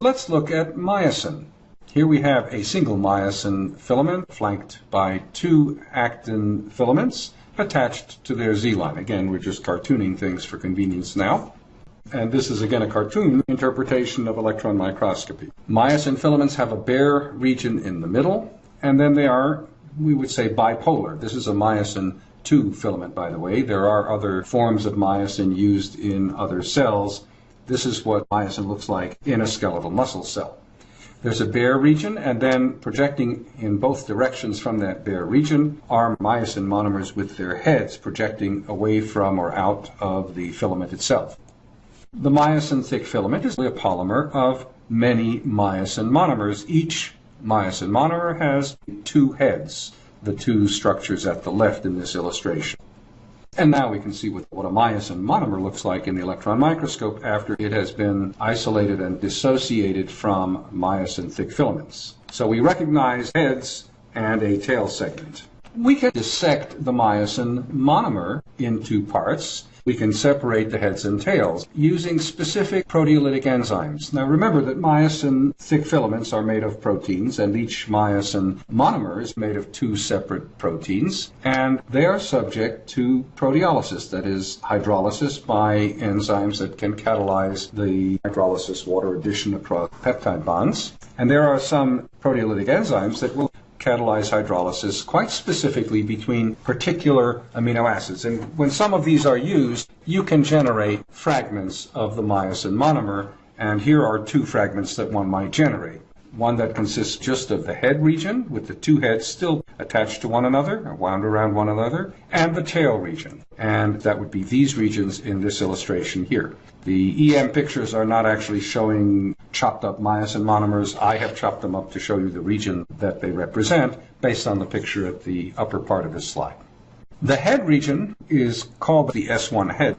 Let's look at myosin. Here we have a single myosin filament flanked by two actin filaments attached to their Z line. Again, we're just cartooning things for convenience now. And this is again a cartoon interpretation of electron microscopy. Myosin filaments have a bare region in the middle, and then they are, we would say, bipolar. This is a myosin 2 filament, by the way. There are other forms of myosin used in other cells. This is what myosin looks like in a skeletal muscle cell. There's a bare region, and then projecting in both directions from that bare region are myosin monomers with their heads projecting away from or out of the filament itself. The myosin thick filament is a polymer of many myosin monomers. Each myosin monomer has two heads, the two structures at the left in this illustration. And now we can see what, what a myosin monomer looks like in the electron microscope after it has been isolated and dissociated from myosin thick filaments. So we recognize heads and a tail segment. We can dissect the myosin monomer into parts we can separate the heads and tails using specific proteolytic enzymes. Now remember that myosin thick filaments are made of proteins and each myosin monomer is made of two separate proteins and they are subject to proteolysis, that is hydrolysis by enzymes that can catalyze the hydrolysis water addition across peptide bonds. And there are some proteolytic enzymes that will catalyze hydrolysis quite specifically between particular amino acids. And when some of these are used, you can generate fragments of the myosin monomer. And here are two fragments that one might generate. One that consists just of the head region, with the two heads still attached to one another, wound around one another, and the tail region. And that would be these regions in this illustration here. The EM pictures are not actually showing chopped up myosin monomers. I have chopped them up to show you the region that they represent based on the picture at the upper part of this slide. The head region is called the S1 head.